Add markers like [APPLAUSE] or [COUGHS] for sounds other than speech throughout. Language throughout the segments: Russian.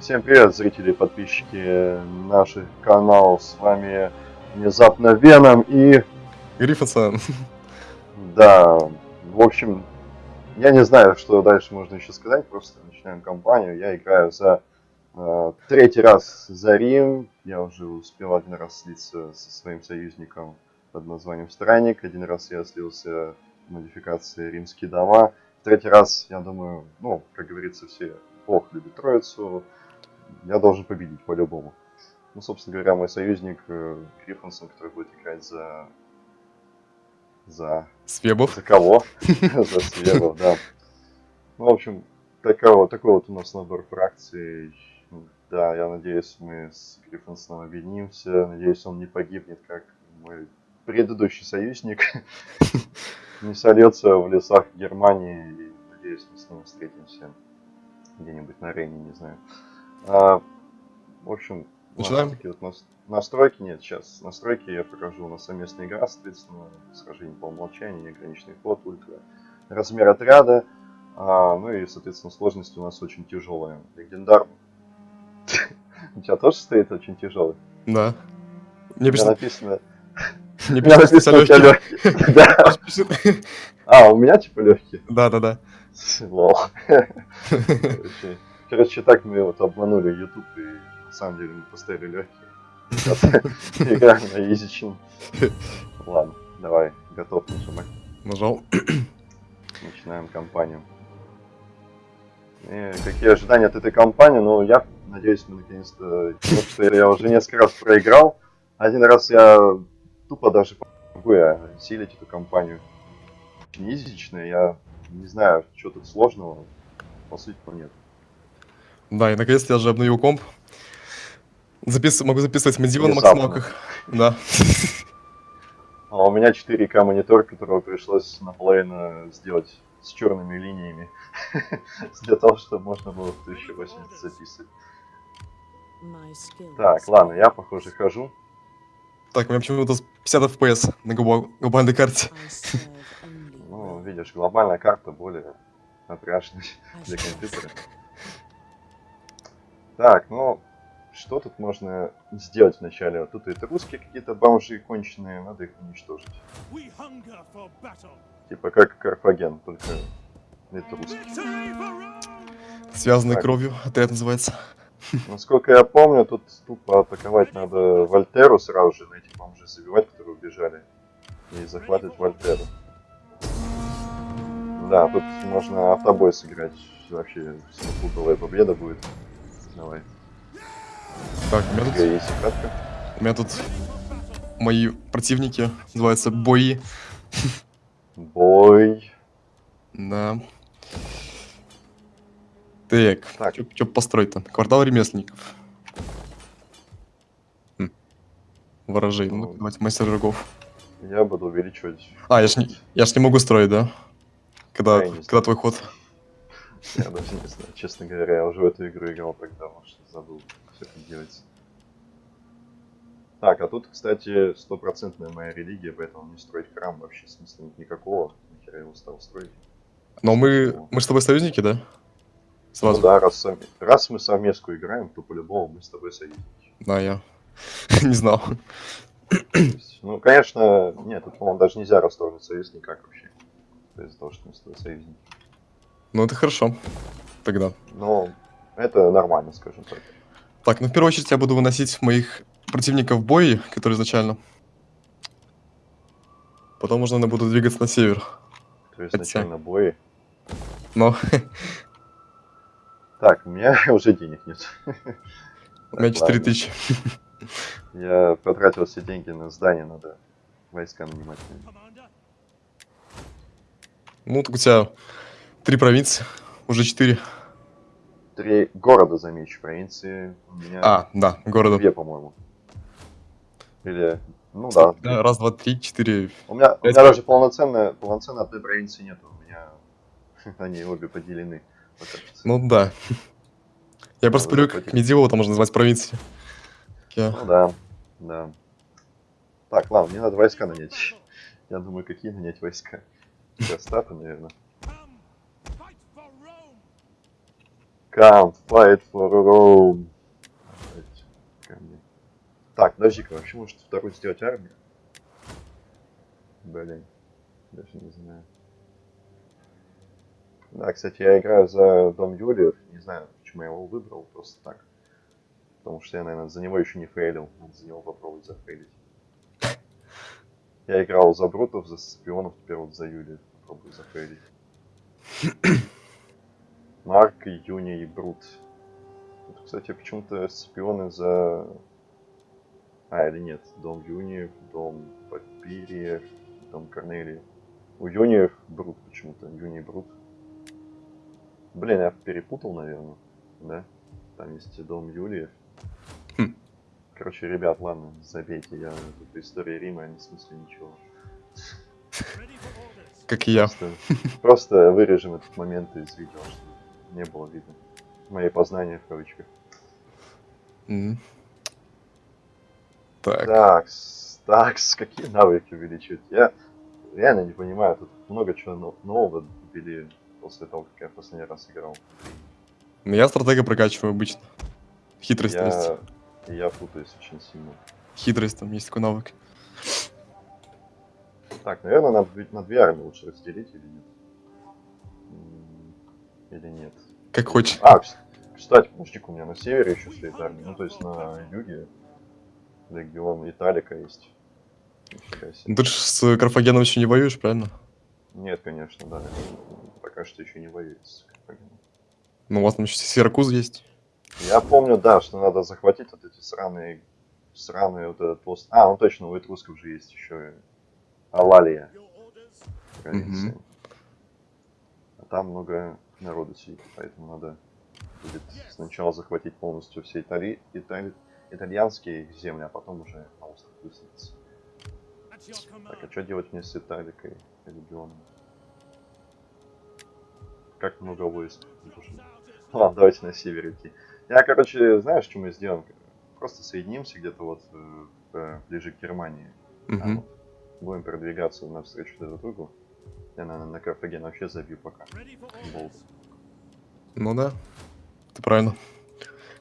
Всем привет, зрители и подписчики наших каналов. С вами внезапно Веном и... Гриффинсон. Да, в общем, я не знаю, что дальше можно еще сказать. Просто начинаем кампанию. Я играю за э, третий раз за Рим. Я уже успел один раз слиться со своим союзником под названием Странник. Один раз я слился в модификации Римские дома. Третий раз, я думаю, ну, как говорится, все Бог любит Троицу. Я должен победить по-любому. Ну, собственно говоря, мой союзник э, Гриффинсон, который будет играть за... За... Свебов. За кого? [LAUGHS] За Свебов, да. Ну, в общем, такой, такой вот у нас набор фракций. Да, я надеюсь, мы с Гриффинсоном объединимся. Надеюсь, он не погибнет, как мой предыдущий союзник. [LAUGHS] Не сольется в лесах Германии. И, надеюсь, мы с ним встретимся где-нибудь на Рейне, не знаю. А, в общем, Начинаем? такие вот нас- настройки. Нет, сейчас настройки я покажу. У нас совместная игра, соответственно, схождение по умолчанию, неограниченный ход, ультра. Размер отряда. А, ну и, соответственно, сложность у нас очень тяжелая. Легендар. [LAUGHS] У тебя тоже стоит очень тяжелый? Да. Мне написано... мне написано, у тебя легкий. А, у меня типа легкий. Да, да, да. Лол. Короче, так мы вот обманули YouTube и на самом деле мы поставили легкие. Играем на изичин. Ладно, давай, готов нажимать. Нажал. Начинаем кампанию. И какие ожидания от этой кампании? Ну, я надеюсь, мы наконец-то... Потому что я уже несколько раз проиграл. Один раз я тупо даже могу я осилить эту кампанию. Очень изичная, я не знаю, что тут сложного. По сути, нет. Да, и наконец-то я же обновил комп. Запис... Могу записывать Медиа на максималках. Да. [LAUGHS] А у меня 4К монитор, которого пришлось наполовину сделать с черными линиями. [LAUGHS] Для того, чтобы можно было в 1080 записывать. Так, ладно, я, похоже, хожу. Так, у меня почему-то 50 FPS на глобал- глобальной карте. [LAUGHS] Ну, видишь, глобальная карта более напряжная для компьютера. Так, ну, что тут можно сделать вначале? Вот тут это русские какие-то бомжи конченые, надо их уничтожить. Типа как Карфаген, только это Rome! Связанный Так. кровью. Отряд называется. [LAUGHS] Насколько я помню, тут тупо атаковать надо Вольтеру сразу же, на этих бомжей забивать, которые убежали, и захватывать Вольтеру. Да, тут можно автобой сыграть, вообще стопудовая победа будет. Давай, Так, у меня тут, есть катка. у меня тут мои противники называются бои. Бой. Да. Так, Так. что построить-то? Квартал ремесленников. Хм. Ворожей. Ну, давайте мастер рогов. Я буду увеличивать. А, я ж, не, я ж не могу строить, да? Когда, не когда твой ход? Я даже не знаю, честно говоря, я уже в эту игру играл тогда, может, забыл, все как делается. Так, а тут, кстати, стопроцентная моя религия, поэтому не строить храм вообще смысла нет никакого. Нахера я его стал строить. Но мы, мы с тобой союзники, да? Сразу. Ну да, раз, раз мы совместку играем, то по-любому мы с тобой союзники. Да, я [LAUGHS] не знал. Есть, ну, конечно, нет, тут, по-моему, даже нельзя расторгнуть союз никак вообще. Из-за того, что мы с тобой союзники. Ну, это хорошо. Тогда. Но это нормально, скажем так. Так, ну в первую очередь я буду выносить моих противников в бой, которые изначально. Потом уже надо буду двигаться на север. То есть Хотя- начально бои. Но Так, у меня [LAUGHS] уже денег нет. у меня Так, 4000. Я потратил все деньги на здание, надо войска нанимать. Ну, так у тебя три провинции, уже четыре. Три города, замечу, провинции. У меня А, да, города. две, по-моему. Или, ну да. Да, Раз, два, три, четыре. У меня, у меня даже полноценно, полноценно одной провинции нету. У меня [LAUGHS] они обе поделены. Ну да. Я просто привык к медиеву, там можно называть провинции. Я- Ну да, да. Так, ладно, мне надо войска нанять. Я думаю, какие нанять войска? Гастапы, наверное. come, fight for Rome! Так, подожди-ка, вообще может вторую сделать армию? Блин, даже не знаю. Да, кстати, я играю за Дом Юлиев. Не знаю, почему я его выбрал, просто так. Потому что я, наверное, за него еще не фейлил. Надо за него попробовать зафейлить. Я играл за Брутов, за Сципионов, теперь вот за Юлиев. Попробую зафейлить. [CLEARS THROAT] Марк, Юни и Брут. Вот, кстати, почему-то Сципионы за... А, или нет. Дом Юниев, Дом Папириев, Дом Корнелиев. У Юниев Брут почему-то. Юни Брут. Блин, я перепутал, наверное. Да? Там есть Дом Юлиев. Хм. Короче, ребят, ладно, забейте. Я тут история Рима не в смысле ничего. Как и я. Просто, просто вырежем этот момент из видео, чтобы не было видно. Мои познания в кавычках. Так. Так, так, какие навыки увеличивать? Я реально не понимаю, тут много чего но- нового ввели после того, как я последний раз играл. Ну, я стратега прокачиваю обычно. Хитрость Я, я путаюсь очень сильно. Хитрость там есть такой навык. Так, наверное, надо ведь на две армии лучше разделить или нет? Или нет? Как хочешь. А, кс- кстати, подожди у меня на севере еще стоит армия. Ну, то есть на юге легион Италика есть. Ну, Ты же с Карфагеном еще не воюешь, правильно? Нет, конечно, да. Пока что еще не воюет с Карфагеном. Ну, у вас там еще Сиракуз есть. Я помню, да, что надо захватить вот эти сраные, сраные вот этот пост. А, ну точно, у этрусков же есть еще Алалия. Мгм. А там много народу сидит, поэтому надо будет сначала захватить полностью все Итали... Итали... итальянские земли, а потом уже на остров your Так, а что делать мне с Италикой регионом? Как много войск? нужно? Ладно, давайте на север идти. Я, короче, знаешь, что мы сделаем? Просто соединимся где-то вот э, ближе к Германии. А Мгм. вот будем продвигаться навстречу друг другу. Я, наверное, на Карфаген вообще забью пока. Болт. Ну да. Ты правильно.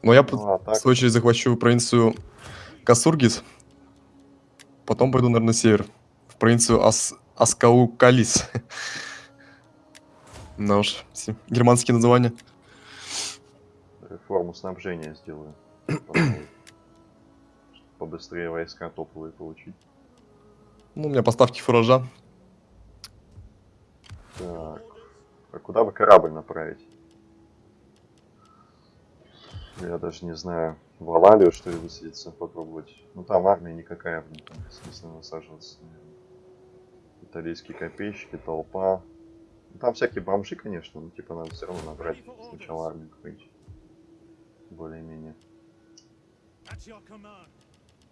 Но я, Ну, а в так, свою очередь, захвачу провинцию Касургис. Потом пойду, наверное, на север. В провинцию Ас... Аскаукалис. Да [LAUGHS] уж, все германские названия. Реформу снабжения сделаю. [COUGHS] Пожалуй. Чтоб Побыстрее войска топовые получить. Ну, у меня поставки фуража. Так. А куда бы корабль направить? Я даже не знаю. В Алалию, что ли, высадиться, попробовать. Ну там армия никакая, там бессмысленно высаживаться, наверное. Итальянские копейщики, толпа. Ну, там всякие бомжи, конечно, но типа надо все равно набрать сначала армию какую-нибудь. Более-менее.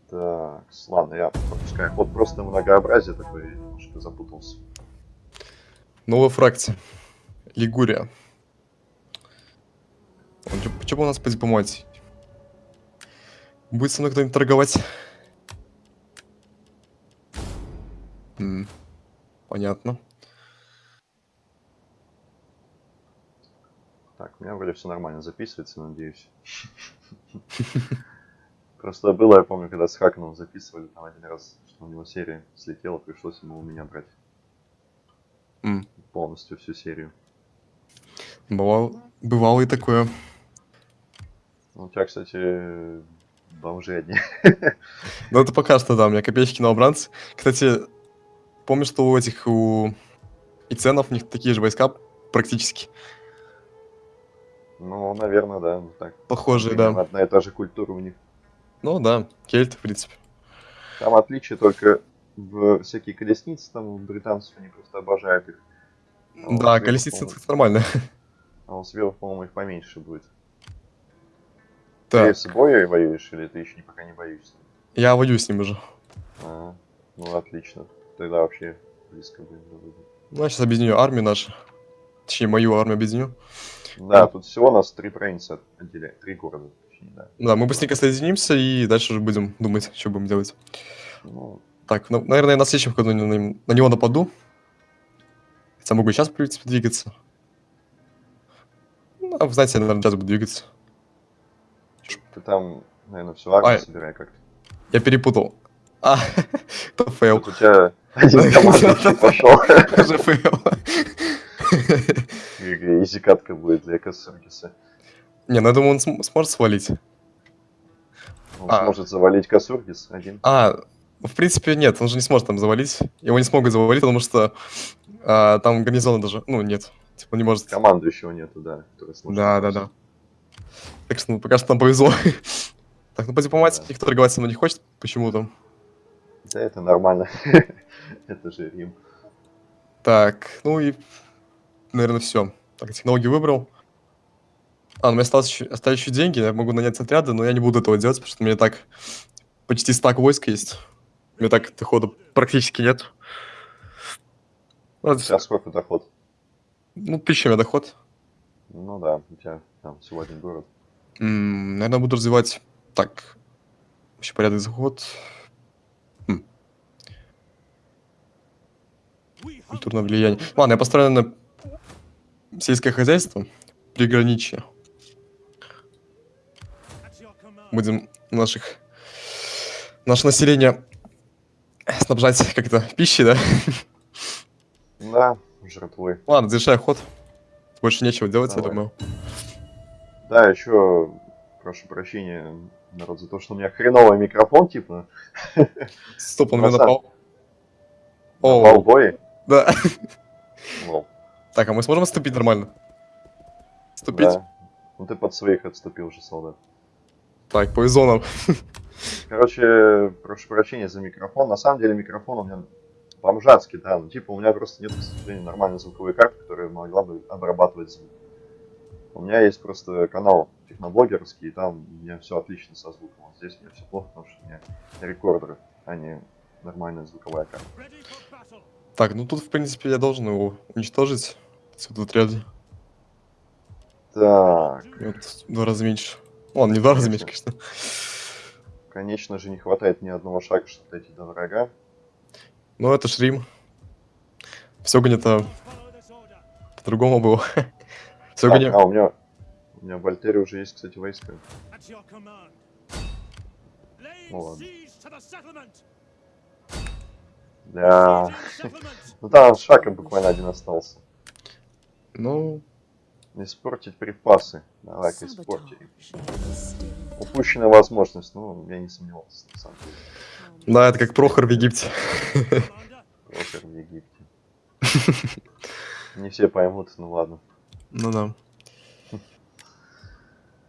Так, ладно, я пропускаю. Вот просто многообразие такое, я немножко запутался. Новая фракция. Лигурия. Почему у нас по дипломатии? Будет со мной кто-нибудь торговать? М, Понятно. Так, у меня вроде все нормально записывается, надеюсь. Просто было, я помню, когда с Хаканом записывали, там один раз, что у него серия слетела, пришлось ему у меня брать полностью всю серию. Бывало, бывало и такое. Ну, у тебя, кстати, бомжи одни. Но это пока что, да, у меня копеечки новобранцы. Кстати, помню, что у этих, у Иценов, у них такие же войска практически. Ну, наверное, да. так. Похожие, да. Одна и та же культура у них. Ну да, кельты, в принципе. Там отличие только в всякие колесницы, там британцев они просто обожают их. А вот Да, колесницы нормально. А вот сверху, по-моему, их поменьше будет. Так, Ты с боем воюешь или ты еще пока не боишься? я воюю с ним уже. А, ну отлично. Тогда вообще близко будет. Ну, я сейчас объединю армию нашу. Точнее, мою армию объединю. Да, тут всего нас три провинции отделяет. Три города, да. Да, мы быстренько соединимся и дальше уже будем думать, что будем делать. Ну, Так, ну, наверное, на следующем ходу на, него нападу. Хотя могу и сейчас, в принципе, двигаться. Ну, А, вы знаете, я, наверное, сейчас буду двигаться. Ты там, наверное, всю армию Ай. собирай как-то. Я перепутал. А, [LAUGHS] это fail. У тебя один [LAUGHS] пошел. Уже fail. [LAUGHS] Easy катка будет для Касургиса. Не, ну я думаю, он см- сможет свалить. Он А. сможет завалить Касургис один. А, в принципе, нет, он же не сможет там завалить. Его не смогут завалить, потому что а, там гарнизона даже, ну, нет. Типа не может. Командующего нету, да. Да, да, да. Так что ну, пока что нам повезло. [LAUGHS] Так, ну по дипломатии Да. никто торговать со мной не хочет почему-то. Да, это нормально. [LAUGHS] Это же Рим. Так, ну и, наверное, все. Так, технологии выбрал. А, ну, у меня осталось еще, остались еще деньги, я могу нанять отряды, но я не буду этого делать, потому что у меня так почти стак войск есть. У меня так дохода практически нет. Ладно, Сейчас сколько доход? Ну, тысяча у меня доход. Ну да, у тебя там всего один город. М, наверное, буду развивать так. Вообще порядок заход. We Культурное влияние. Ладно, я построю на сельское хозяйство. Приграничье. Будем наших... Наше население снабжать как-то пищей, да? Да, жертвой. Ладно, завершай ход. Больше нечего делать, я Давай. думаю. Да, еще прошу прощения, народ, за то, что у меня хреновый микрофон, типа, Стоп, он меня напал. на О, балбое. да. Лол. Так, а мы сможем отступить нормально? Отступить? Да. Ну ты под своих отступил же, солдат. Так, повезло нам. [LAUGHS] Короче, прошу прощения за микрофон. На самом деле микрофон у меня бомжатский, да. Ну, типа, у меня просто нет, к сожалению, нормальной звуковой карты, которая могла бы обрабатывать звук. У меня есть просто канал техноблогерский, и там у меня все отлично со звуком. Вот здесь у меня все плохо, потому что у меня рекордеры, а не нормальная звуковая карта. Так, ну тут, в принципе, я должен его уничтожить. Этот отряд. Так, И вот в два раза меньше. Ладно, не в два раза меньше, конечно. конечно же, не хватает ни одного шага, чтобы дойти до врага. Но это ж Рим. Все this order. по-другому было. [LAUGHS] Все Так, а, у меня, у меня в Альтере уже есть, кстати, войска. Ну ладно. Да. Ну там шага буквально один остался. Ну, Испортить припасы. Давай-ка испортим. Упущенная возможность, ну, я не сомневался, на самом деле. да, это как Прохор в Египте. Прохор в Египте. Не все поймут, ну ладно. Ну да.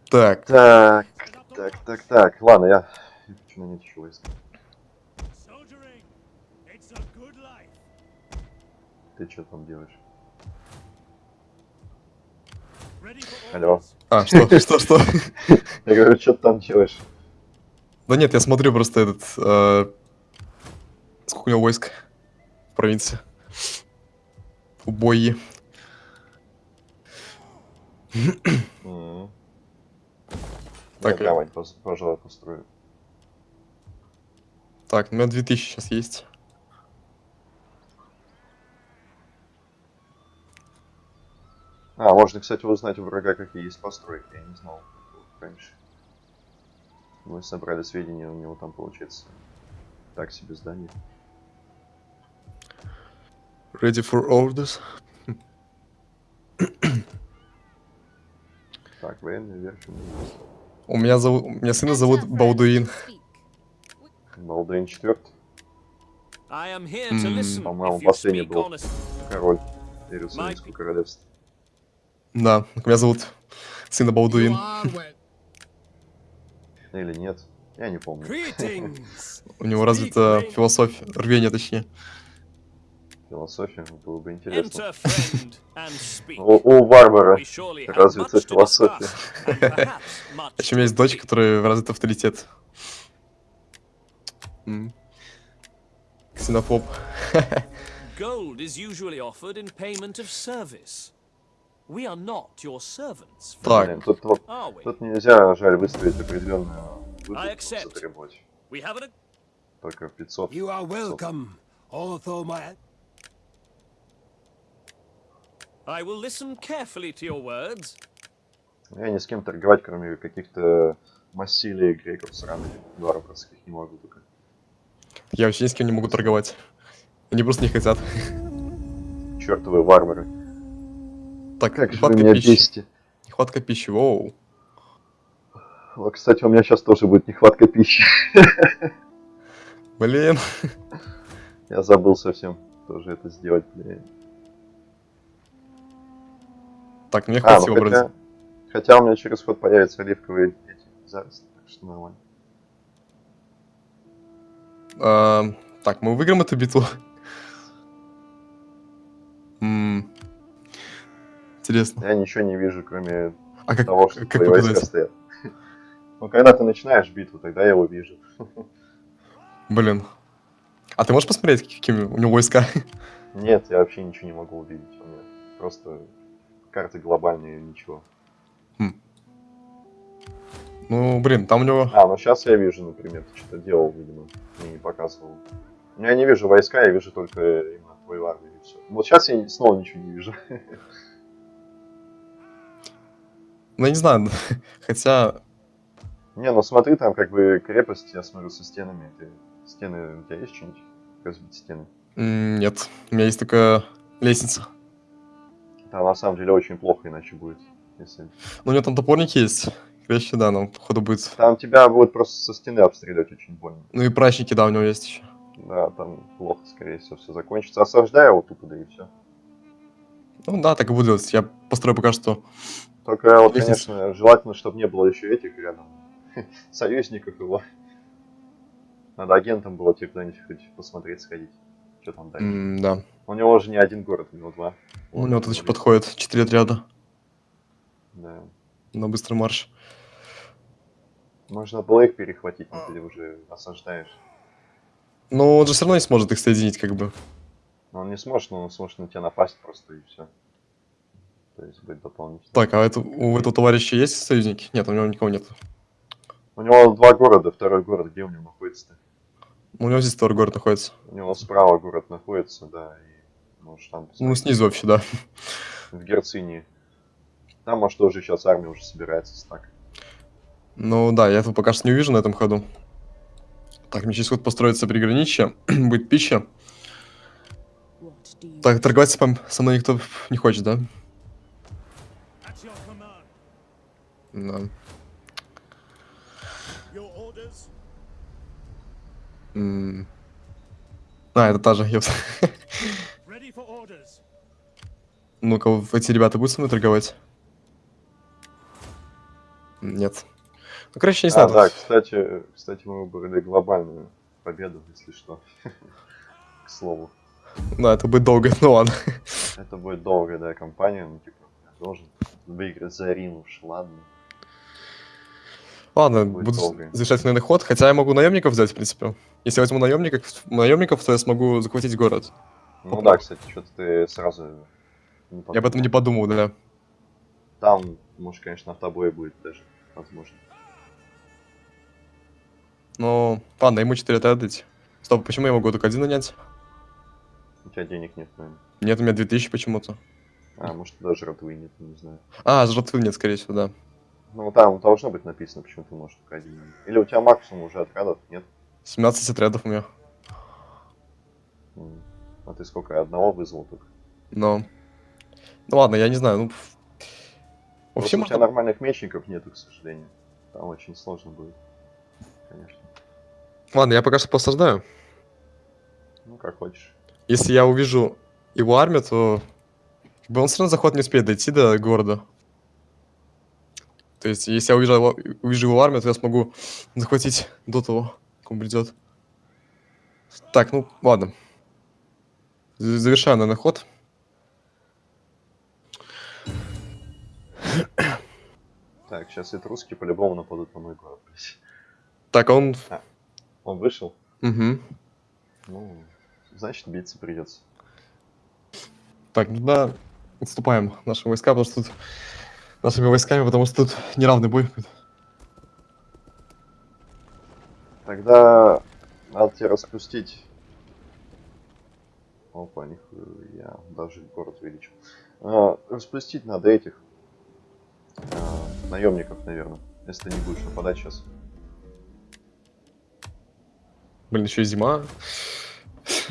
Так, Так, так, так, так. Ладно, я я хочу нанять еще войска. Ты что там делаешь? Алло. а, [LAUGHS] что, что, что? Я говорю, что ты там делаешь? Да нет, я смотрю просто этот... э, Сколько у него войск в провинции? М. Так, Я давай, пос- пожалуй, построю. Так, у меня 2000 сейчас есть. А, можно, кстати, узнать у врага, какие есть постройки. Я не знал раньше. Мы собрали сведения, у него там получается так себе здание. Ready for orders. Так, военная верфь. у меня зовут... У меня сына зовут Балдуин. Балдуин четвертый, по-моему, последний был. король Иерусалимского королевства. Да, меня зовут сына Балдуин. Или нет? Я не помню. [LAUGHS] У него развита философия, рвение точнее. Философия было бы интересно. Speak. У, у Варвара развита философия. Еще [LAUGHS] у меня есть дочь, которая развит авторитет. Ксенофоб. [LAUGHS] Gold is usually offered in payment of service. Так. Тут, вот- тут нельзя, жаль, выставить определенную I выплату accept. затребовать. We have an Только 500. You are welcome, although my I will listen carefully to your words. Я ни с кем торговать, кроме каких-то массилей греков сраных, варварских, не могу только. Я вообще ни с кем не могу торговать. Они просто не хотят. Чертовы варвары. Так, Как же вы нехватка меня пищи. бесите. Нехватка пищи, воу. Вот, кстати, у меня сейчас тоже будет нехватка пищи. Блин. Я забыл совсем тоже это сделать, блин. Так, мне А, хватит ну хотя, хотя у меня через ход появятся оливковые эти заросли, так что нормально. А, так, мы выиграем эту битву. Интересно. Я ничего не вижу, кроме А как, того, что как твои войска стоят. Ну, когда ты начинаешь битву, тогда я его вижу. Блин. А ты можешь посмотреть, какими у него войска? Нет, я вообще ничего не могу увидеть. У меня просто карты глобальные, ничего. Ну, блин, там у него... А, ну сейчас я вижу, например, ты что-то делал, видимо, мне не показывал. Ну, я не вижу войска, я вижу только именно твою армию и все. Вот сейчас я снова ничего не вижу. Ну, не знаю. [LAUGHS] Хотя... Не, ну смотри, там как бы крепость, я смотрю, со стенами. Ты... Стены, у тебя есть что-нибудь? Разбить стены? Нет. У меня есть только лестница. Это на самом деле очень плохо, иначе будет. Если... Ну, у него там топорники есть. Вещи, да, но походу будет... Там тебя будет просто со стены обстрелять очень больно. Ну и прачники, да, у него есть еще. Да, там плохо, скорее всего, все закончится. Осаждай его тупо, да и все. Ну да, так и буду делать. Я построю пока что... Только вот, конечно, желательно, чтобы не было еще этих рядом [LAUGHS] союзников его. Надо агентом было тебе куда-нибудь хоть посмотреть, сходить. Что там дальше. м, Да. У него уже не один город, у него два. У него тут еще подходит 4 отряда Да. на быстрый марш. Можно было их перехватить, но ты уже осаждаешь. Но он же все равно не сможет их соединить, как бы. Но он не сможет, но он сможет на тебя напасть просто и все. То есть будет дополнительно. Так, а это, у этого товарища есть союзники? Нет, у него никого нет. У него два города, второй город, где у него находится-то? У него здесь второй город находится. У него справа город находится, да, и можешь там Ну, снизу вообще, да. в Герцинии. Там, может, тоже сейчас армия уже собирается так. Ну да, я этого пока что не увижу на этом ходу. Так, мне через ход построится приграничье, [CLEARS THROAT] будет пища. Так, торговать со мной никто не хочет, да? Да. М. А, это та же, ёпс. Ready for orders. Ну-ка, эти ребята будут со мной торговать? Нет. Ну, короче, не знаю. а, да, кстати, кстати, мы выбрали глобальную победу, если что. К слову. Да, это будет долго, ну ладно. Это будет долгая, да, кампания, ну, типа, я должен выиграть за Рим уж, ладно. Ладно, Будет буду долго. завершать наверное, ход, хотя я могу наемников взять, в принципе. Если я возьму наемников, наемников, то я смогу захватить город. Ну Попробуй. да, кстати, что-то ты сразу не Я об этом не подумал. да. Там, может, конечно, автобой будет даже, возможно. Но, ладно, ему 4 отдать. Стоп, почему я могу только один нанять? У тебя денег нет, наверное. Нет, у меня 2000 почему-то. А, может, даже ротвы нет, не знаю. А, жратвы нет, скорее всего, да. Ну, там должно быть написано, почему ты можешь только один. Или у тебя максимум уже отрядов, нет? 17 отрядов у меня. А ты сколько, одного вызвал только? Но... Ну ладно, я не знаю, ну... Вообще, у тебя можно... нормальных мечников нету, к сожалению. Там очень сложно будет. Конечно. Ладно, я пока что посаждаю. Ну, как хочешь. Если я увижу его армию, то... Он все равно заход не успеет дойти до города. То есть, если я увижу его, увижу его армию, то я смогу захватить до того, как он придет. Так, ну, ладно. Завершаю, наверное, ход. Так, сейчас этруски по-любому нападут на мой город. Так, он... Он вышел? Угу. Ну, значит, биться придется. Так, ну да, отступаем наши войска, потому что тут... Нашими войсками, потому что тут неравный бой. Тогда надо тебе распустить. Опа, нихуя, даже город увеличил. А, распустить надо этих. а, наемников, наверное. Если ты не будешь нападать сейчас. Блин, еще и зима.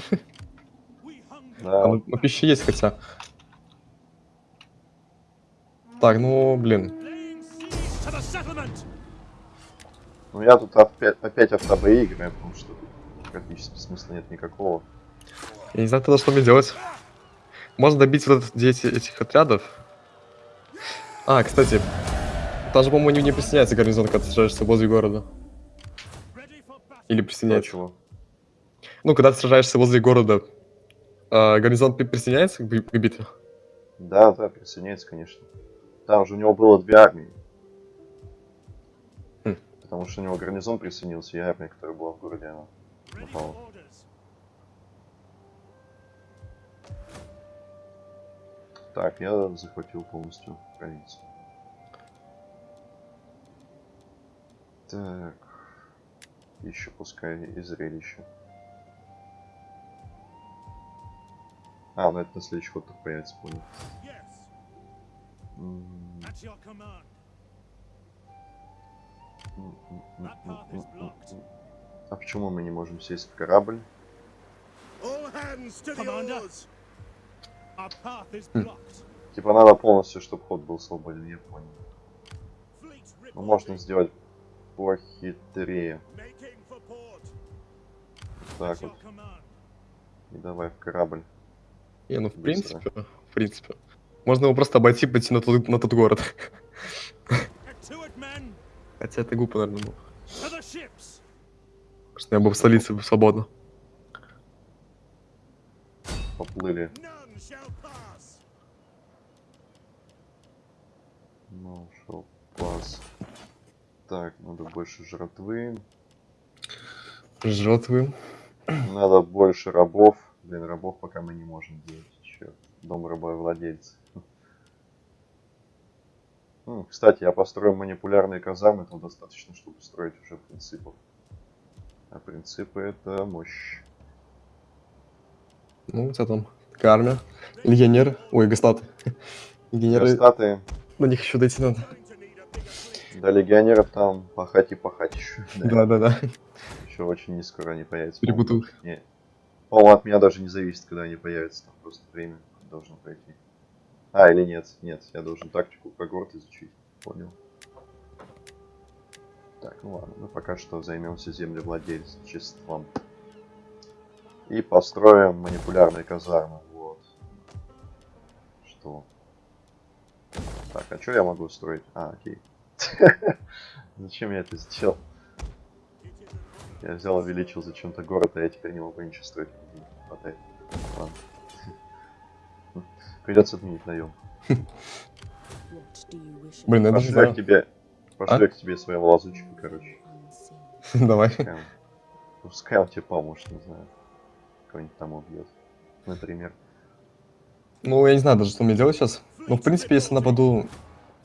Hunger. А, Да, ну, ну, пища есть хотя. Так, ну, блин. Ну я тут опять, опять автобои играю, потому что практически смысла нет никакого. Я не знаю тогда, что мне делать. Можно добить вот 10 этих отрядов. А, кстати, там же, по-моему, не, не присоединяется гарнизон, когда ты сражаешься возле города. Или присоединяется. чего? Ну, когда ты сражаешься возле города, а, гарнизон при- присоединяется к, к битве? Да, да, присоединяется, конечно. Там же у него было две армии. Хм. Потому что у него гарнизон присоединился, и армия, которая была в городе, она напала. Так, я захватил полностью провинцию. Так. Еще пускай и зрелище. А, ну это на следующий ход появится, понял. А почему мы не можем сесть в корабль? Blocked. Типа надо полностью, чтобы ход был свободен, я понял. Fleet Ну можно сделать похитрее. Так вот. И давай в корабль. Не, ну, в Быстро. принципе, в принципе. Можно его просто обойти, пойти на тот, на тот город. Хотя это глупо, наверное, было. Что я был в столице бы свободно. Поплыли. None shall pass. Ну, шел пас. Так, надо больше жратвы. Жертвы. Надо больше рабов. Блин, рабов пока мы не можем делать. Черт. Дом рабовладельца. М, [LAUGHS] Кстати, я построю манипулярные казармы, там достаточно, чтобы строить уже принципов. А принципы это мощь. Ну, тебя там такая армия. Легионеры. Ой, гастаты. Легионеры, Статы на них еще дойти надо. До легионеров там пахать и пахать еще. [LAUGHS] Да-да-да. Еще очень не скоро они появятся. Перепутал. По-моему, от меня даже не зависит, когда они появятся. Там просто время должно пройти. А, или нет? Нет, я должен тактику когорт изучить. Понял. Так, ну ладно, мы пока что займемся землевладельчеством. И построим манипулярные казармы. Вот. Что? Так, а что я могу строить? А, окей. [LAUGHS] Зачем я это сделал? Я взял, увеличил зачем-то город, а я теперь не могу ничего строить. Хватает. Ладно. Придется отменить наем. [LAUGHS] Блин, я даже не Пошлю к тебе. Пошлю А? к тебе своего лазучика, короче. [LAUGHS] Давай. Пускай он, пускай он тебе поможет, не знаю. Кого-нибудь там убьет. Например. Ну, я не знаю даже, что мне делать сейчас. Ну, в принципе, если нападу...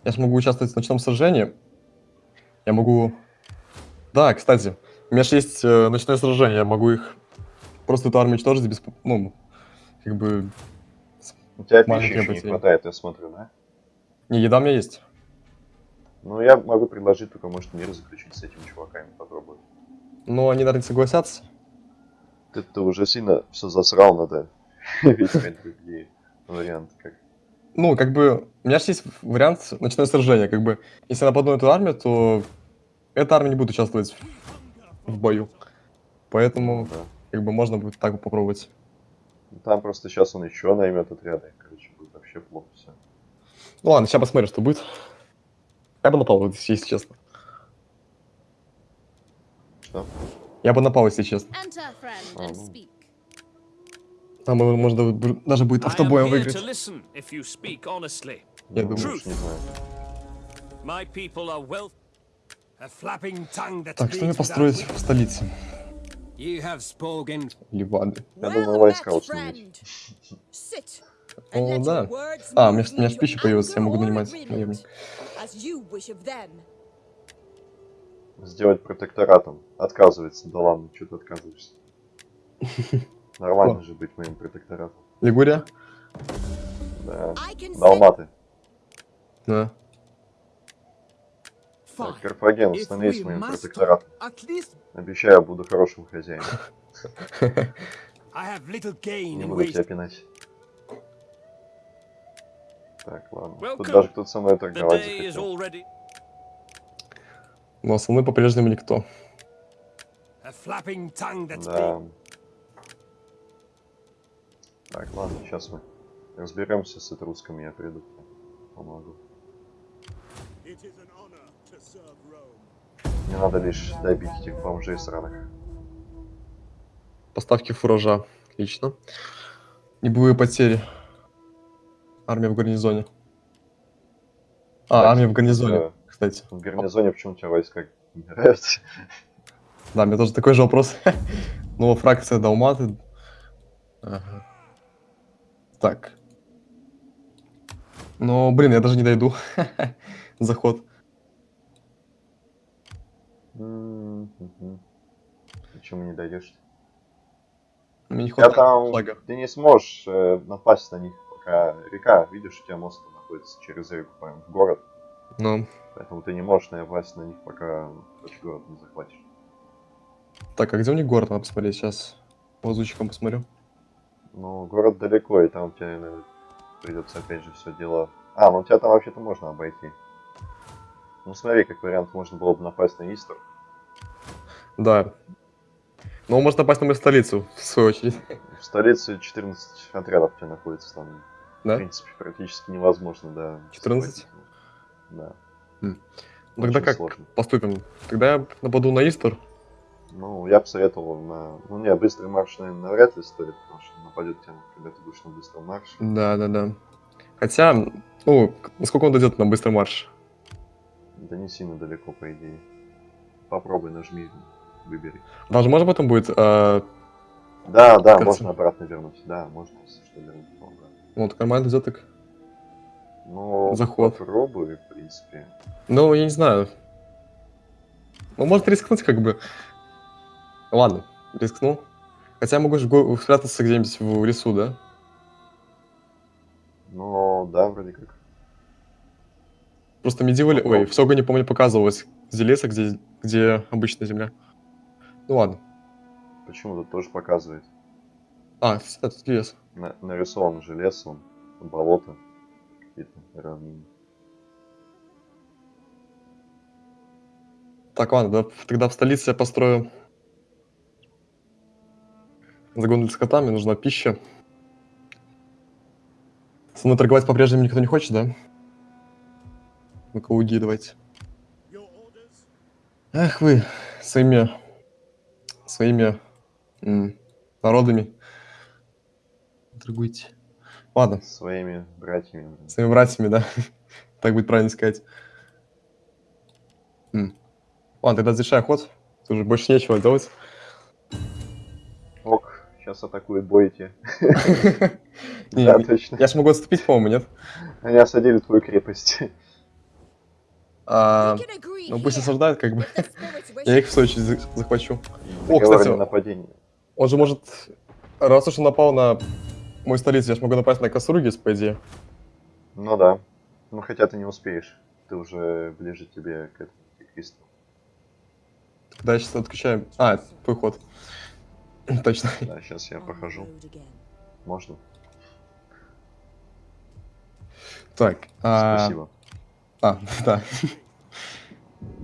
Я же могу участвовать в ночном сражении. Я могу... Да, кстати, у меня же есть э, ночное сражение. Я могу их... Просто эту армию уничтожить без... Ну, как бы... У тебя пищи еще не хватает, я смотрю, да? Не, еда у меня есть. Ну, я могу предложить только, может, мир заключить с этими чуваками, попробовать. Но они, наверное, согласятся. Ты, ты уже сильно все засрал, надо [LAUGHS] искать другие варианты, как Ну, как бы... У меня же есть вариант ночное сражение. Как бы, если я нападу на эту армию, то эта армия не будет участвовать в бою. Поэтому, да. как бы, можно будет так попробовать. Там просто сейчас он еще наймет отряды. Короче, будет вообще плохо все. Ну ладно, сейчас посмотрим, что будет. Я бы напал, если честно. Что? Я бы напал, если честно. Enter, friend, and speak. Там э, можно даже будет автобоем выиграть. Я Ну, думаю. уж не знаю. My people are well A flapping tongue that Так, что мне построить в столице? You have spoken. Ливады. Я думаю, войска установить. О, да. А, у меня, у меня пища появилась, я могу нанимать наемник. Сделать протекторатом. Отказывается. Да ладно, что ты отказываешься? [LAUGHS] Нормально О. же быть моим протекторатом. Лигурия? Да. Далматы. Да. Так. Карфаген, становись моим протекторатом. Обещаю, буду хорошим хозяином. Не буду тебя пинать. Так, ладно. Тут даже кто-то со мной торговать захотел. Но со мной по-прежнему никто. Да. Так, ладно, сейчас мы разберемся с этрусками, я приду. Помогу. Мне надо лишь добить этих бомжей сраных. Поставки фуража. Отлично. Небывые потери. Армия в гарнизоне. А, Кстати, армия в гарнизоне, да. кстати. В гарнизоне почему у тебя войска не нравятся? [LAUGHS] Да, мне тоже такой же вопрос. [LAUGHS] Ну, фракция Далматы. Ага. Так. Ну, блин, я даже не дойду. [LAUGHS] Заход. Почему не дойдешь? Мне не Я там... шага. Ты не сможешь э, напасть на них, пока река, видишь, у тебя мост находится через реку прям в город. Ну, Поэтому ты не можешь напасть на них, пока хоть город не захватишь. так, а где у них город? Надо посмотреть сейчас. Лазучиком посмотрю. Ну, город далеко, и там тебе, наверное, придется опять же все дело. А, ну у тебя там вообще-то можно обойти. Ну смотри, как вариант, можно было бы напасть на Истер. Да. Ну, можно напасть на мою столицу, в свою очередь. В столице 14 отрядов у тебя находится там. В Да? принципе, практически невозможно, да. 14? захватить. Да. Ну, Тогда Очень как сложно. поступим? Тогда я нападу на Истер. Ну, я бы советовал на... Ну, не, быстрый марш, наверное, навряд ли стоит, потому что нападет тебя, когда ты будешь на быстром марше. Да, да, да. Хотя, ну, насколько он дойдет на быстрый марш? Да не сильно далеко, по идее. Попробуй, нажми, выбери. Даже можно потом будет, а, Да, да, Кажется. можно обратно вернуть. Да, можно, что, вернуть. Ну, вот, нормально идет так. Ну, Заход. попробуй, в принципе. Ну, я не знаю. Ну, может рискнуть, как бы. Ладно, рискну. Хотя я могу же спрятаться где-нибудь в лесу, да? Ну, да, вроде как. Просто медивали... Ой, в Сёгуне, помню, показывалось, где лес, а где, где обычная земля. Ну ладно. Почему тут тоже показывает? А, это лес. На- нарисован же лес, он, болото, какие-то равнины. Так, ладно, да, тогда в столице я построю загон для скота, мне нужна пища. Со мной торговать по-прежнему никто не хочет, да? Ну-ка, уги давайте. Эх вы, своими, своими народами торгуйте. Ладно, Своими братьями. своими братьями, да? [LAUGHS] так будет правильно сказать. М. Ладно, тогда завершай ход. Тут уже больше нечего делать. Ок, сейчас атакует бойте. [LAUGHS] Да, точно. Я же могу отступить, по-моему, нет? Они осадили твою крепость. А, ну пусть осаждают, как бы. [LAUGHS] Я их в свою очередь за- захвачу. Договор кстати, о нападении. Он же может... Раз уж он напал на мою столицу, я же могу напасть на Касургис, по идее. Ну да. Ну хотя ты не успеешь. Ты уже ближе тебе к этому, Кристу. Тогда я сейчас отключаю... А, это твой ход. [LAUGHS] Точно. Да, сейчас я похожу. Можно? Так. а, Спасибо. А, [LAUGHS] да.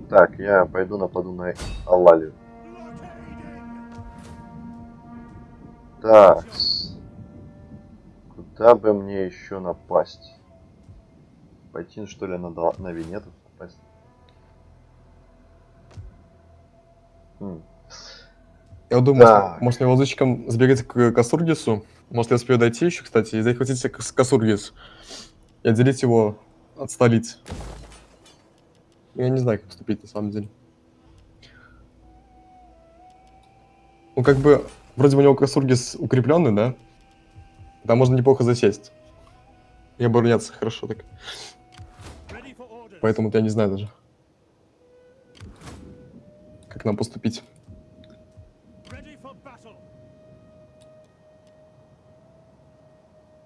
Так, я пойду нападу на Аллалию. Так. Куда бы мне еще напасть? Пойти, что ли, на, на Венетов напасть? М, Я думаю, Так. может мне лазучиком сбегать к Касургису? Может я успею дойти еще, кстати, и захватить Кас- Касургис. И отделить его от столицы. Я не знаю, как поступить на самом деле. Ну, как бы, вроде бы у него Касургис укрепленный, да? Там можно неплохо засесть. И обороняться хорошо так. Поэтому я не знаю даже. Как нам поступить.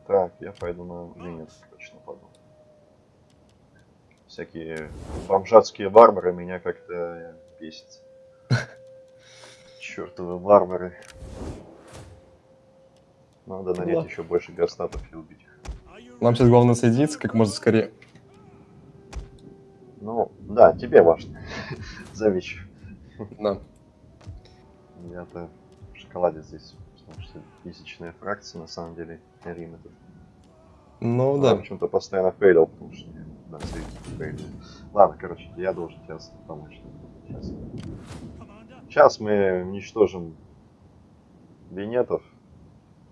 Так, я пойду на Венец. Всякие бомжатские варвары меня как-то бесит. [LAUGHS] Чертовы варвары. Надо нанять Ладно. еще больше гастатов и убить Нам сейчас главное соединиться как можно скорее. Ну, да, тебе важно. [LAUGHS] Замечу. Да. [LAUGHS] Я-то в шоколаде здесь, потому что тысячная фракция, на самом деле, Рим этот. Ну да. почему-то постоянно фейлил, потому что я на фейлил. Ладно, короче, я должен тебе помочь. Сейчас. Сейчас мы уничтожим венетов,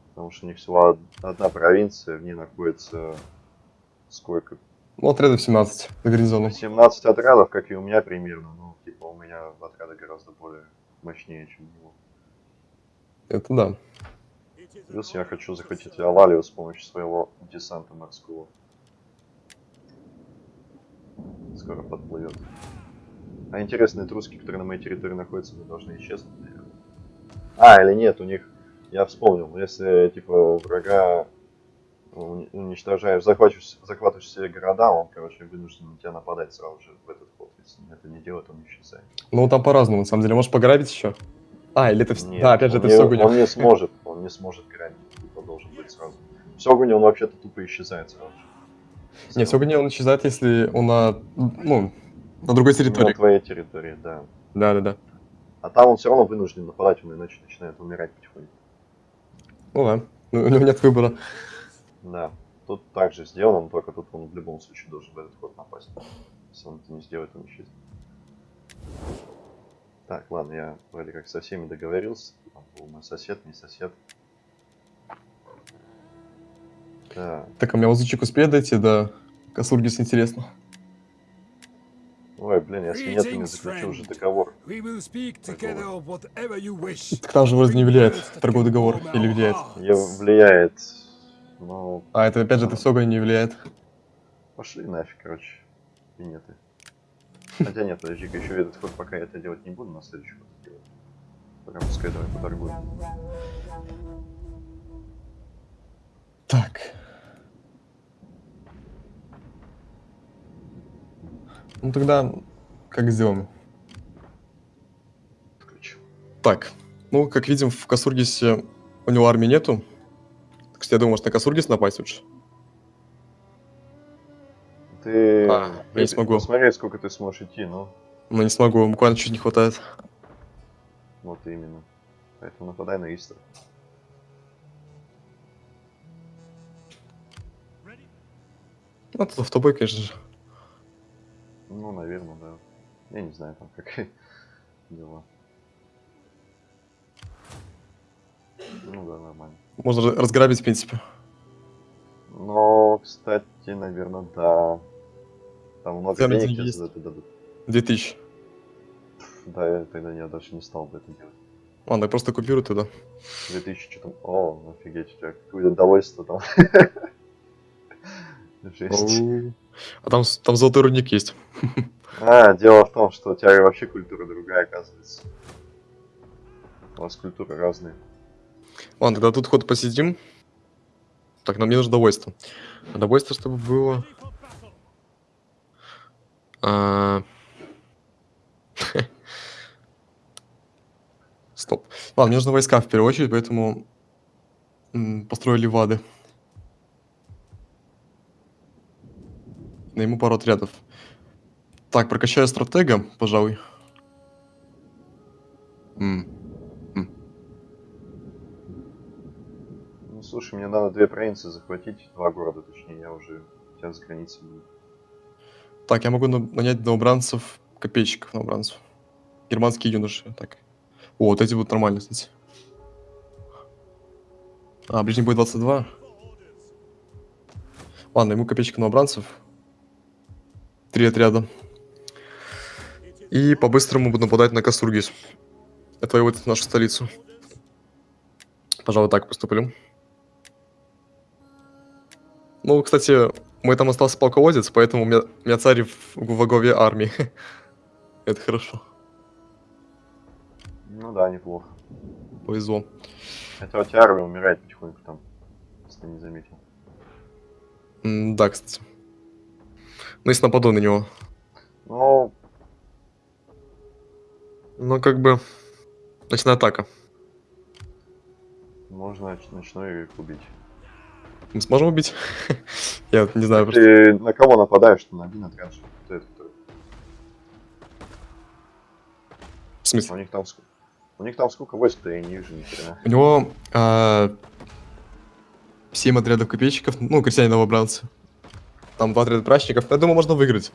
потому что у них всего од- одна провинция, в ней находится сколько? Ну, отрядов 17 до гарнизона. 17 отрядов, как и у меня примерно. Ну, типа, у меня отряды гораздо более мощнее, чем у него. Это да. Плюс я хочу захватить Алалию с помощью своего десанта морского. Скоро подплывет. А интересные труски, которые на моей территории находятся, они должны исчезнуть, наверное. А, или нет, у них... Я вспомнил, если, типа, врага уни- уничтожаешь, захватываешь, захватываешь все города, он, короче, вынужден на тебя нападать сразу же в этот ход. Если это не делает, он исчезает. Ну, там по-разному, на самом деле. Можешь пограбить еще? А, или это... Нет, да, опять же, это не, все гонит. Он не сможет, он не сможет грабить, типа, должен быть сразу. В Сёгуне он вообще-то тупо исчезает сразу же. Не, все он исчезает, если он на... Ну, на другой территории. На твоей территории, да. Да-да-да. А там он все равно вынужден нападать, он иначе начинает умирать потихоньку. Ну да. Ну, у него нет выбора. Да. Тут также сделано, но только тут он в любом случае должен в этот ход напасть. Если он это не сделает, он исчезнет. Так, ладно, я вроде как со всеми договорился. Там был мой сосед, не сосед. Так. Так, а у меня лазучик успеет дойти до Касургис, интересно. Ой, блин, я с венетами Greetings, заключил уже договор. Так там же вроде не влияет торговый договор. Или влияет? Я влияет. Ну, А, это опять же, это все не влияет. пошли нафиг, короче. Венеты. Хотя нет, подожди-ка, еще этот ход пока я это делать не буду, на следующий ход делать. Пока пускай давай поторгуем. Так. Ну тогда, как сделаем? Включу. Так, ну, как видим, в Касургисе у него армии нету. Так что я думаю, может на Касургис напасть лучше. Ты... А, я не смогу. Посмотри, сколько ты сможешь идти, ну. Но не смогу, буквально чуть не хватает. Вот именно. Поэтому нападай на Истер. Ну, это автобой, конечно же. Ну, наверное, да. Я не знаю, там как [LAUGHS] дела. Ну да, нормально. Можно ра- разграбить, в принципе. Но, кстати, наверное, да. Там много Там денег есть. за это дадут. 2000. Да, я тогда я даже не стал бы это делать. Ладно, я просто купирую тогда. 2000 что там... О, офигеть, у тебя какое удовольствие там. [LAUGHS] Жесть. Оу. А там, там золотой рудник есть. [LAUGHS] А, дело в том, что у тебя вообще культура другая, оказывается. У вас культуры разные. Ладно, тогда тут ход посидим. Так, нам не нужно довольство. А довольство, чтобы было... А, [LAUGHS] Стоп. Ладно, мне нужны войска в первую очередь, поэтому построили Найму пару отрядов. Так, прокачаю стратега, пожалуй. М, Ну, слушай, мне надо две провинции захватить, два города, точнее, я уже сейчас с границы буду. Так, я могу на- нанять новобранцев, копейщиков новобранцев. Германские юноши, так. О, вот эти будут нормально, кстати. А, ближний бой 22. For orders. Ладно, ему копейщик новобранцев. Три отряда. It is И по-быстрому буду нападать на Кастургис. Отвоевать нашу столицу. Пожалуй, так поступлю. Ну, кстати, мой там остался полководец, поэтому у меня, у меня царь в, во главе армии. [LAUGHS] Это хорошо. Ну да, неплохо. Повезло. Хотя у тебя армия умирает потихоньку там, если ты не заметил. М, Да, кстати. Ну, если нападу на него. Ну, Ну, как бы... Ночная атака. можно ночной убить. Мы сможем убить? [LAUGHS] Я не знаю, просто... Ты на кого нападаешь, на кто это? В У смысле? них там ск- У них там сколько войск-то, я не вижу ни хрена. У него... а, Семь отрядов копейщиков, ну, крестьяне новобранцы. Там два отряда прачников. Я думаю, можно выиграть.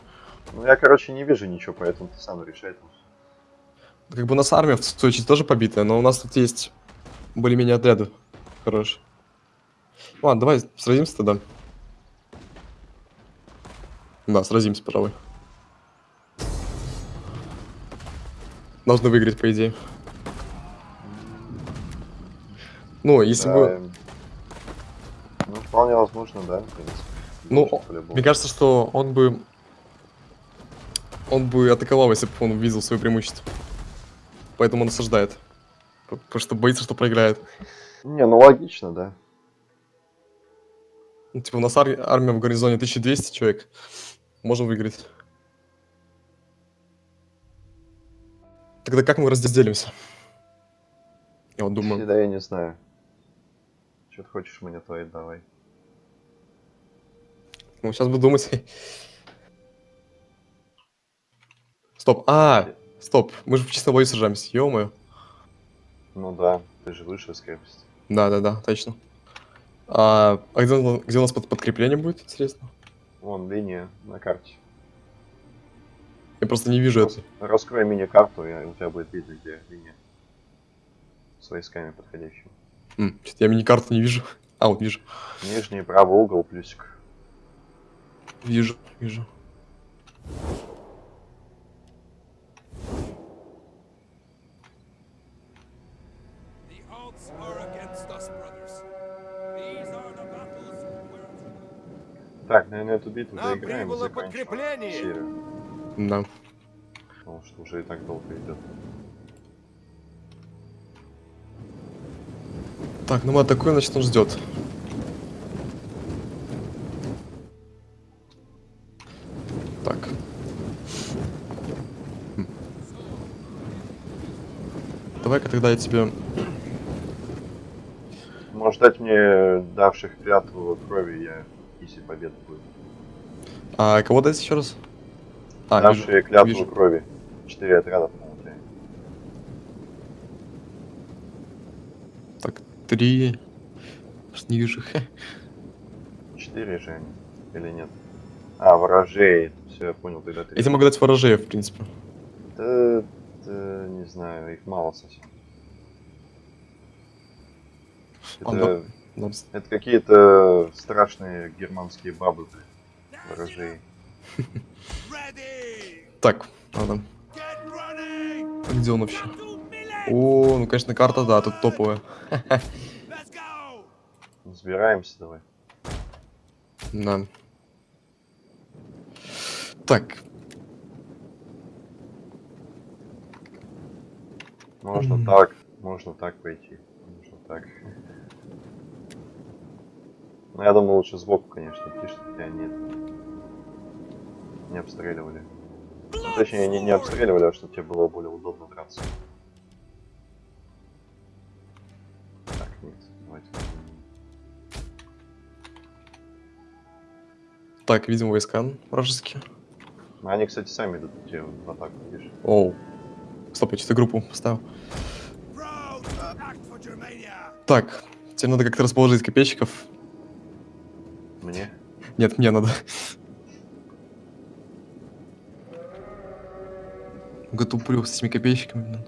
Ну, я, короче, не вижу ничего, поэтому ты сам решай. Как бы у нас армия в Сочи тоже побитая, но у нас тут есть более-менее отряды. Хорошие. Ладно, давай сразимся тогда. Да, сразимся, пожалуй. Должны выиграть, по идее. Ну, если Да, бы... Ну, вполне возможно, да, в принципе. Ну, по-любому. Мне кажется, что он бы... Он бы атаковал, если бы он видел свое преимущество. Поэтому он осаждает. Потому что боится, что проиграет. Не, ну логично, да. Ну, типа, у нас ар- армия в гарнизоне 1200 человек. Можем выиграть. Тогда как мы разделимся? Я вот думаю. Да я не знаю. Что ты хочешь мне твои давай. Ну, сейчас буду думать. Стоп. А, стоп. Мы же в чистом бою сражаемся. ё Ну да, ты же выше с крепости. Да, да, да, точно. А, а где, где у нас под- подкрепление будет, интересно? Вон линия на карте. Я просто не вижу это. Раскрой мини-карту, и у тебя будет видно, где линия. С войсками подходящими. М, я мини-карту не вижу. [LAUGHS] А, вот вижу. Нижний правый угол плюсик. Battles where Так, наверное, эту битву Нам доиграем прибыло подкрепление. серию. Да. Потому что уже и так долго идет. Так, ну мы атакуем, значит он ждет. Давай-ка тогда я тебе... Можешь дать мне давших клятву крови, я если победа будет. А кого дать еще раз? А, вижу, Давшие клятву вижу. крови. Четыре отряда. Так, три... Аж Не вижу. Четыре же они. Или нет? А, ворожей. Все, я понял, тогда три. Я тебе могу дать ворожеев, в принципе. Да, да, не знаю, их мало совсем. А, Это, Нам это какие-то страшные германские бабы. Ворожей. Так, running! А где он вообще? О, ну конечно карта, да, тут топовая. [LAUGHS] Сбираемся давай. Да. Так, Можно М. так, можно так пойти. Можно так. Ну, я думаю, лучше сбоку, конечно, идти, чтобы тебя не, не обстреливали. Ну, точнее, не, не обстреливали, а чтобы тебе было более удобно драться. Так, нет, давайте. так, видим войска вражеские. Ну, Они, кстати, сами идут в атаку, видишь? Оу. Стоп, я что-то группу поставил. Так, тебе надо как-то расположить копейщиков. Мне? Нет, мне надо. Готуплю с этими копейщиками.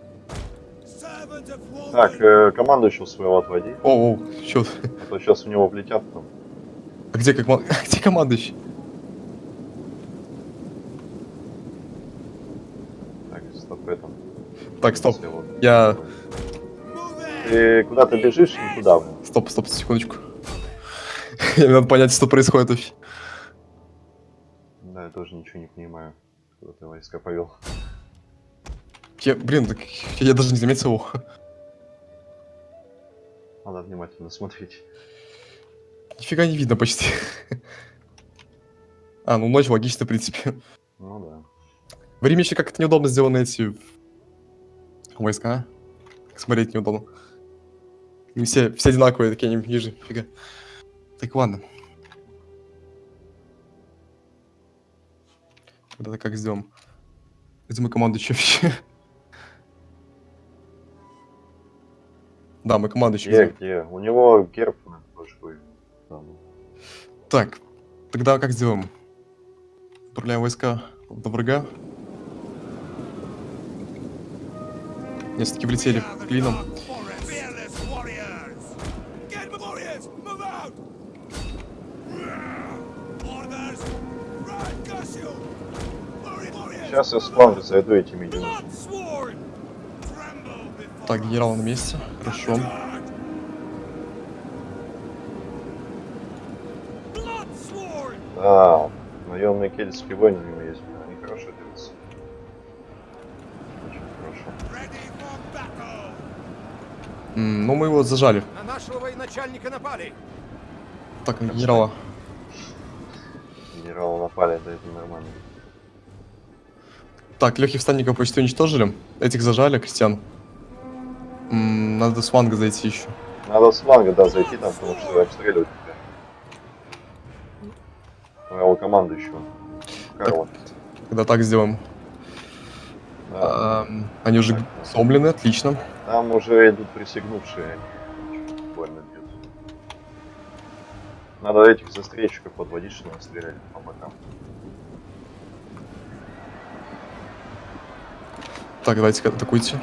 Так, э, командующего своего отводи, Оу, оу, чё? а то сейчас в него влетят там. А где, как, [LAUGHS] где командующий? Так, стоп, это. Так, стоп. Я... Ты куда-то бежишь, не туда. Стоп, стоп, секундочку. [LAUGHS] Мне надо понять, что происходит вообще. Да, я тоже ничего не понимаю, куда ты войска повел. Я, блин, так я даже не заметил его. Надо внимательно смотреть. Нифига не видно почти. [LAUGHS] А, ну ночь логично, в принципе. Ну да. В Риме еще как-то неудобно сделаны эти войска. а? Смотреть неудобно. Не все, все одинаковые такие, они ниже, фига. Так, ладно. Тогда как сделаем? Где мы командующий вообще? [LAUGHS] Да, мы командующий. Где, где? где? У него герб башкой. Там. Так, тогда как сделаем? Отправляем войска до врага. Не, все-таки влетели клином. Fearless warriors! Get the warriors! Move out! Orders! Right, Cassio! Warrior- warriors! Сейчас я с фланга зайду этими! Tremble before Так, генерал на месте. Хорошо. А, наемные кельтские войны у него есть. Ну, мы его зажали. На нашего военачальника напали! Так, на генерала. Генералы напали, да это нормально. Так, легких всадников почти уничтожили. Этих зажали, крестьян. М, надо с фланга зайти еще. Надо с фланга, да, зайти там, потому что обстреливают тебя. Моего командующего. Карла. Когда так сделаем. Да. Ам, они уже сломлены, отлично. Там уже идут присягнувшие. они чуть Больно бьют. Надо этих застрельщиков подводить, чтобы они стреляли по бокам. Так, давайте атакуйте.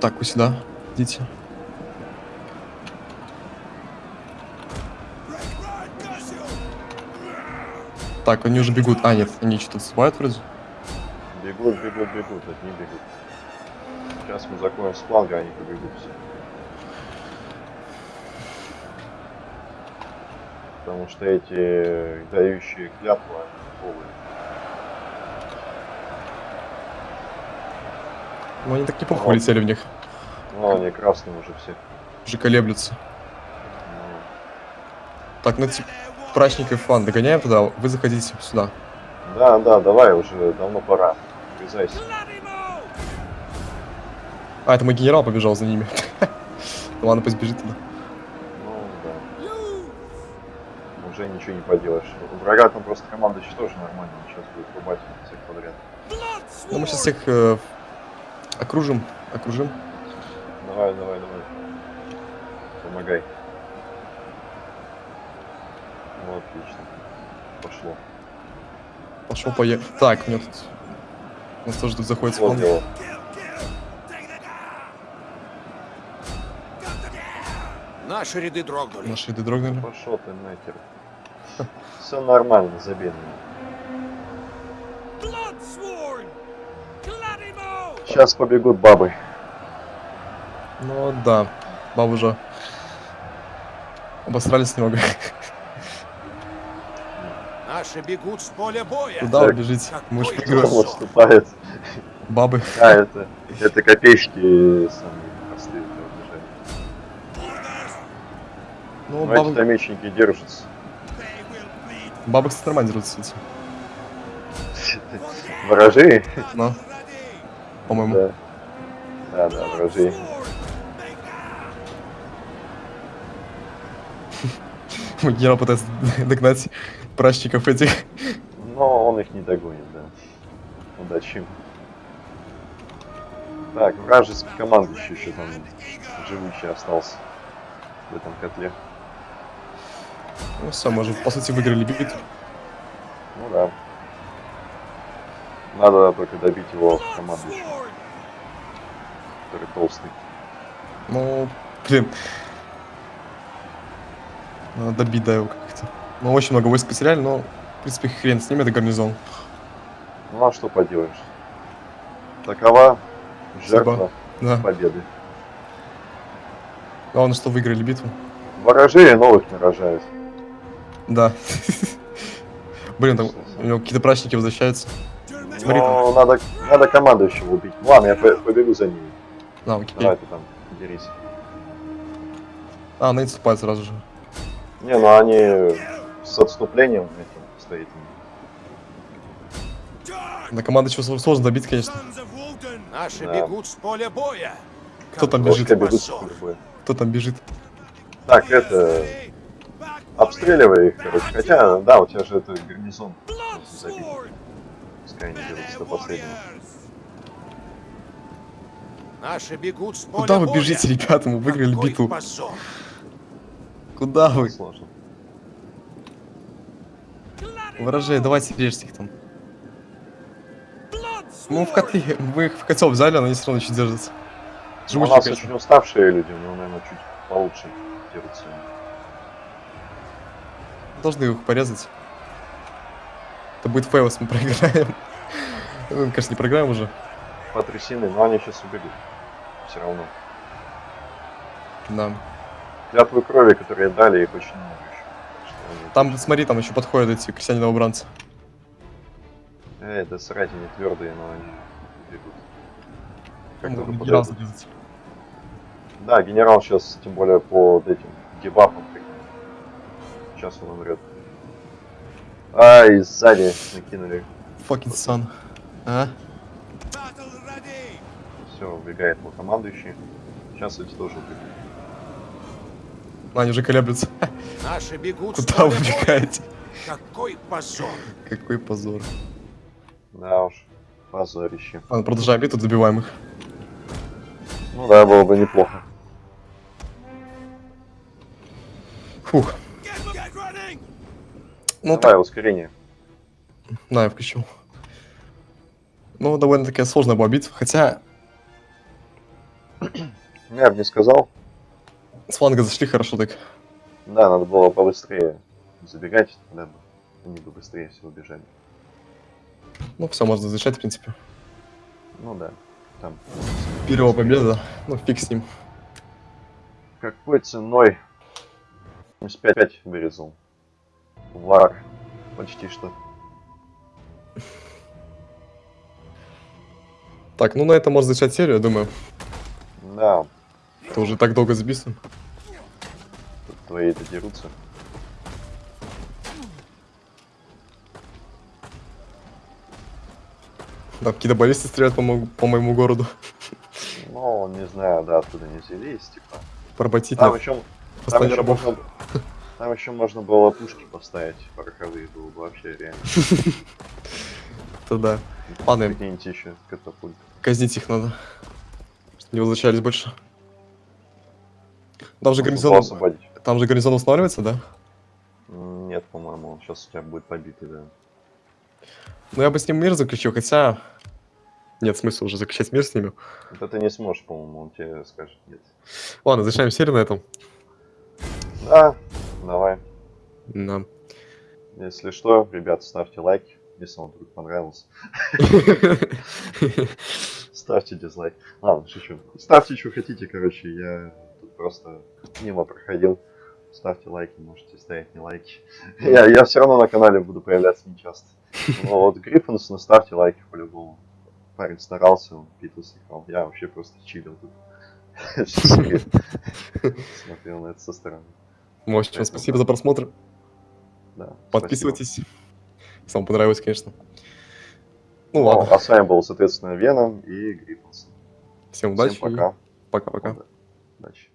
Так, вы сюда. Идите. Так, они уже бегут. А, нет, они что-то отступают вроде. Бегут, бегут, бегут, одни бегут. Сейчас мы закончим с фланга, они побегут все. Потому что эти дающие клятву, они полые. Ну, они так неплохо улетели в них. Ну, они красные уже все. Уже колеблются. Ну, Так, ну эти прачников фан догоняем туда. Вы заходите сюда. Да, да, давай, уже давно пора. Врезайся. А, это мой генерал побежал за ними. Ну [LAUGHS] ладно, пусть бежит туда. Ну, да. Уже ничего не поделаешь. У врага там просто команда еще тоже нормально. Сейчас будет рубать всех подряд. Ну, мы сейчас всех э, окружим. Окружим. Давай, давай, давай. Помогай. Ну, отлично. Пошло. Пошел поехал. Так, у меня тут... У нас тоже тут заходит Вот фан. Наши ряды дрогнули. Наши ряды дрогнули. Пошел ты нахер. [LAUGHS] Все нормально, забей. Сейчас побегут бабы. Ну да, бабы уже обосрались немного. Наши бегут с поля боя. Куда вы бежите? Мы же? Бабы. А, это, это копеечки самые Ну, Но эти бабы, мечники держатся. Дерутся эти. Ворожи? Ну, по-моему. Да. Да, да, ворожи. [LAUGHS] Мой генерал пытается догнать прачников этих. Но он их не догонит, да. Удачи. Так, вражеский командующий еще там живущий остался в этом котле. Ну все, мы уже, по сути, выиграли битву. Ну да. Надо только добить его командующего, Sword! который толстый. Ну, блин. Надо добить, да, его как-то. Ну, очень много войск потеряли, но, в принципе, хрен с ними, это гарнизон. Ну а что поделаешь? Такова жертва Да. победы. Главное, что выиграли битву. Ворожей новых нарожают. Да. [LAUGHS] Блин, там у него какие-то прачники возвращаются. Смотри там. Ну, надо, надо командующего убить. Ладно, я по- побегу за ними. А, окей. Давай ты там дерись. А, они отступают сразу же. Не, ну они с отступлением этим стоит. На команду чего сложно добить, конечно. Наши Да. бегут с поля боя. Кто там бежит? Кто там бежит? Так, это... Обстреливай их, короче. Хотя, да, у тебя же это гарнизон. Забить. Пускай они берутся до последнего. Наши бегут с поля Куда вы бежите, ребята? Мы выиграли Какой битву. позор. Куда вы? Сложно. Ворожей, давайте режьте их там. Мы в котле, мы их в котел взяли, но они все равно еще держатся. Ну, у Живучие, нас конечно. очень уставшие люди, но, наверное, чуть получше дерутся. Должны их порезать. Это будет fail, если мы проиграем. Ну, конечно, не проиграем уже. Потрясены, но они сейчас убегут. Все равно. Да. Клятвы крови, которые дали, их очень много еще. Они- Там, смотри, там еще подходят эти крестьяне-новобранцы. Эй, да срать они твердые, но они бегут. Как только генерал. Да, генерал сейчас, тем более под этим дебафом. Сейчас он умрет. Ай, сзади накинули. Fucking son. А? Все, убегает мой командующий. Сейчас эти тоже убегут. А, они уже колеблются. Наши бегут Куда вы бегаете? Какой позор. Какой позор. Да уж, позорище. Ладно, продолжаем битву, добиваем их. Ну да, было бы неплохо. Фух. Ну, Давай, ускорение. На, я включил. Ну, довольно-таки сложная была битва, хотя Я бы не сказал. с фланга зашли хорошо так. Да, надо было побыстрее забегать, тогда бы они бы быстрее всего бежали. Ну, все, можно защищать, в принципе. Ну да, там. Первая победа, ну, фиг с ним. Какой ценой? 75 вырезал. Вар. Почти что. Так, ну на этом можно завершать серию, я думаю. Да, Это уже так долго записываем. тут твои-то дерутся. Там какие-то баллисты стреляют по, мо- по моему городу. Ну, не знаю, да, оттуда не взялись, типа. Поработить Там надо. еще, там еще рабов. Там еще можно было пушки поставить пороховые, было бы вообще реально. [LAUGHS] Это да. Ладно, Какие-нибудь еще катапульты. казнить их надо. Чтобы не возвращались больше. Там же гарнизон, там же гарнизон устанавливается, да? Нет, по-моему, он сейчас у тебя будет побитый, да. Ну я бы с ним мир заключил, хотя... Нет смысла уже заключать мир с ними. Это не сможешь, по-моему, он тебе скажет нет. Ладно, завершаем серию на этом. Да, давай. Да. Если что, ребят, ставьте лайк, если вам вдруг понравился. Ставьте дизлайк. Ладно, шучу. Ставьте, что хотите, короче, я тут просто мимо проходил. Ставьте лайки, можете ставить не лайки. Я, я все равно на канале буду появляться нечасто. Но вот Гриффинсону ставьте лайки по-любому. Парень старался, он битву. Я вообще просто чилил тут. Смотрел на это со стороны. В общем, спасибо за просмотр. Да, спасибо. Подписывайтесь. Если вам понравилось, конечно. Ну Ну, ладно. а с вами был, соответственно, Веном и Гриффинсон. Всем удачи. Всем пока. Пока-пока. Удачи.